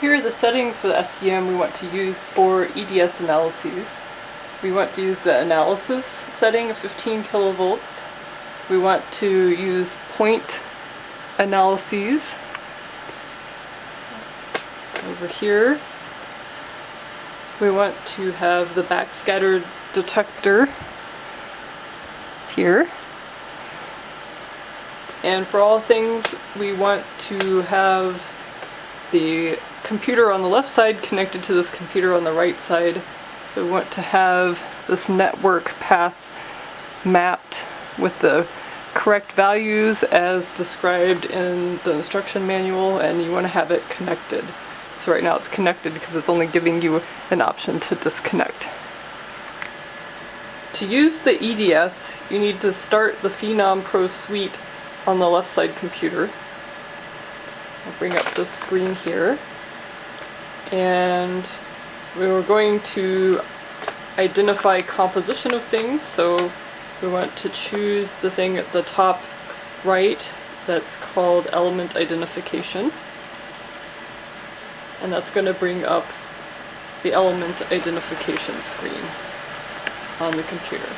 Here are the settings for the SEM we want to use for EDS analyses. We want to use the analysis setting of 15 kilovolts. We want to use point analyses over here. We want to have the backscatter detector here. And for all things, we want to have the computer on the left side connected to this computer on the right side. So we want to have this network path mapped with the correct values as described in the instruction manual and you want to have it connected. So right now it's connected because it's only giving you an option to disconnect. To use the EDS, you need to start the Phenom Pro Suite on the left side computer. I'll bring up this screen here and we were going to identify composition of things so we want to choose the thing at the top right that's called element identification and that's going to bring up the element identification screen on the computer.